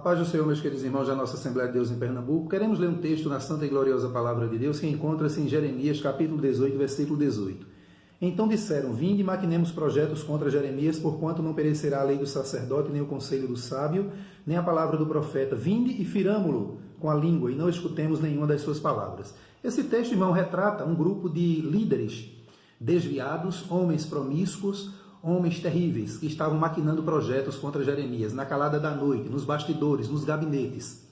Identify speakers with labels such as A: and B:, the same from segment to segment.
A: paz do Senhor, meus queridos irmãos da nossa Assembleia de Deus em Pernambuco. Queremos ler um texto na Santa e Gloriosa Palavra de Deus que encontra-se em Jeremias, capítulo 18, versículo 18. Então disseram: Vinde e maquinemos projetos contra Jeremias, porquanto não perecerá a lei do sacerdote, nem o conselho do sábio, nem a palavra do profeta. Vinde e firamo-lo com a língua, e não escutemos nenhuma das suas palavras. Esse texto, irmão, retrata um grupo de líderes desviados, homens promíscuos, homens terríveis que estavam maquinando projetos contra Jeremias na calada da noite, nos bastidores, nos gabinetes.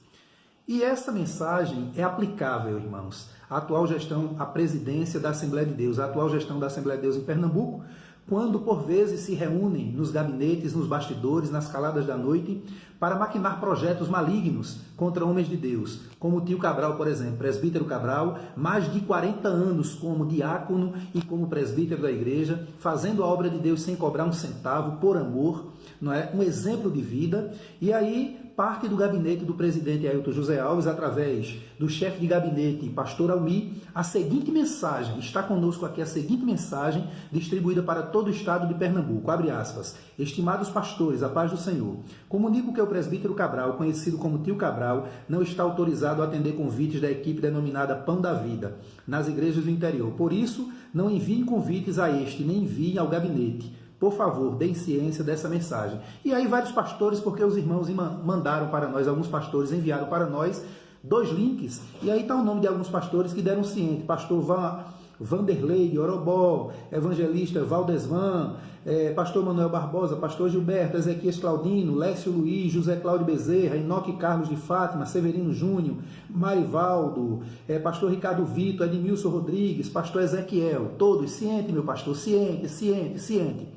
A: E essa mensagem é aplicável, irmãos, à atual gestão, à presidência da Assembleia de Deus, à atual gestão da Assembleia de Deus em Pernambuco, quando por vezes se reúnem nos gabinetes, nos bastidores, nas caladas da noite, para maquinar projetos malignos contra homens de Deus, como o tio Cabral, por exemplo, presbítero Cabral, mais de 40 anos como diácono e como presbítero da igreja, fazendo a obra de Deus sem cobrar um centavo, por amor, não é? Um exemplo de vida. E aí parte do gabinete do presidente Ailton José Alves, através do chefe de gabinete, pastor Almi, a seguinte mensagem, está conosco aqui a seguinte mensagem, distribuída para todo o estado de Pernambuco, abre aspas, estimados pastores, a paz do Senhor, comunico que o presbítero Cabral, conhecido como Tio Cabral, não está autorizado a atender convites da equipe denominada Pão da Vida, nas igrejas do interior, por isso, não enviem convites a este, nem enviem ao gabinete, por favor, deem ciência dessa mensagem. E aí vários pastores, porque os irmãos mandaram para nós, alguns pastores enviaram para nós dois links, e aí está o nome de alguns pastores que deram ciência. Pastor Van, Vanderlei, Orobó, Evangelista Valdesvan, é, Pastor Manuel Barbosa, Pastor Gilberto, Ezequias Claudino, Lécio Luiz, José Cláudio Bezerra, Enoque Carlos de Fátima, Severino Júnior, Marivaldo, é, Pastor Ricardo Vitor, Edmilson Rodrigues, Pastor Ezequiel, todos, ciente, meu pastor, ciente, ciente, ciente.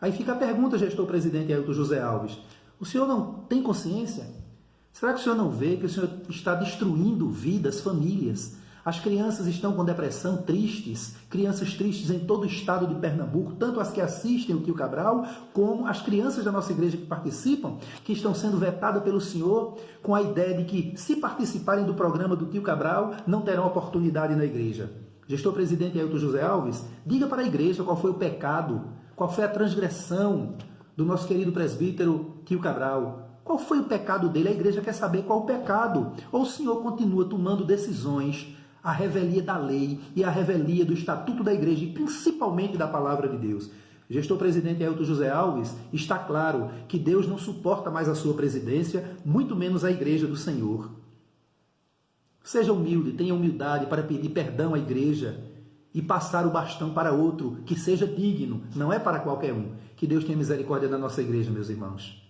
A: Aí fica a pergunta, gestor-presidente Ailton José Alves. O senhor não tem consciência? Será que o senhor não vê que o senhor está destruindo vidas, famílias? As crianças estão com depressão, tristes, crianças tristes em todo o estado de Pernambuco, tanto as que assistem o Tio Cabral, como as crianças da nossa igreja que participam, que estão sendo vetadas pelo senhor com a ideia de que, se participarem do programa do Tio Cabral, não terão oportunidade na igreja. Gestor presidente Ailton José Alves, diga para a igreja qual foi o pecado qual foi a transgressão do nosso querido presbítero Tio Cabral? Qual foi o pecado dele? A igreja quer saber qual o pecado. Ou o senhor continua tomando decisões a revelia da lei e a revelia do estatuto da igreja e principalmente da palavra de Deus. Gestor presidente Ailton José Alves, está claro que Deus não suporta mais a sua presidência, muito menos a igreja do Senhor. Seja humilde, tenha humildade para pedir perdão à igreja e passar o bastão para outro que seja digno, não é para qualquer um. Que Deus tenha misericórdia da nossa igreja, meus irmãos.